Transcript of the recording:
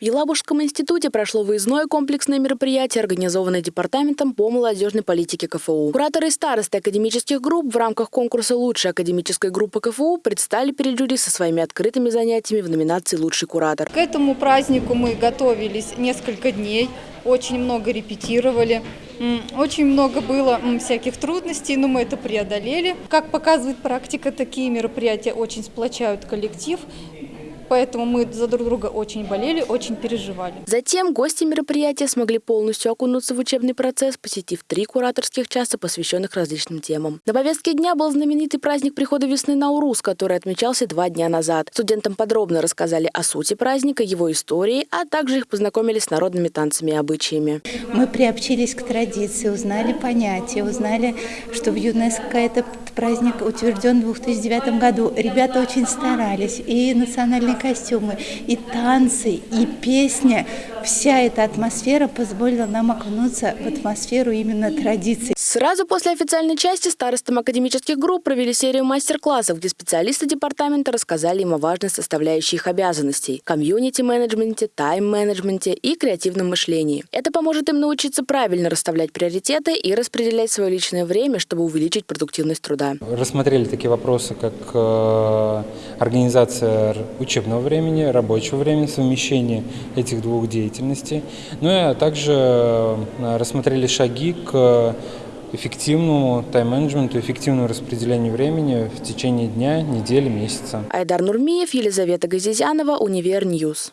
В Елабужском институте прошло выездное комплексное мероприятие, организованное Департаментом по молодежной политике КФУ. Кураторы и старосты академических групп в рамках конкурса «Лучшая академическая группа КФУ» предстали перед жюри со своими открытыми занятиями в номинации «Лучший куратор». К этому празднику мы готовились несколько дней, очень много репетировали. Очень много было всяких трудностей, но мы это преодолели. Как показывает практика, такие мероприятия очень сплочают коллектив, поэтому мы за друг друга очень болели, очень переживали. Затем гости мероприятия смогли полностью окунуться в учебный процесс, посетив три кураторских часа, посвященных различным темам. На повестке дня был знаменитый праздник прихода весны Наурус, который отмечался два дня назад. Студентам подробно рассказали о сути праздника, его истории, а также их познакомили с народными танцами и обычаями. Мы приобщились к традиции, узнали понятия, узнали, что в ЮНЕСКО праздник утвержден в 2009 году. Ребята очень старались, и национальные костюмы, и танцы, и песня. Вся эта атмосфера позволила нам окунуться в атмосферу именно традиций. Сразу после официальной части старостам академических групп провели серию мастер-классов, где специалисты департамента рассказали им о важной составляющей их обязанностей – комьюнити-менеджменте, тайм-менеджменте и креативном мышлении. Это поможет им научиться правильно расставлять приоритеты и распределять свое личное время, чтобы увеличить продуктивность труда. Рассмотрели такие вопросы, как э, организация учебного времени, рабочего времени, совмещение этих двух деятельностей. Ну и а также э, рассмотрели шаги к эффективному тайм-менеджменту, эффективному распределению времени в течение дня, недели, месяца. Айдар Нурмиев, Елизавета Газизянова, Универ News.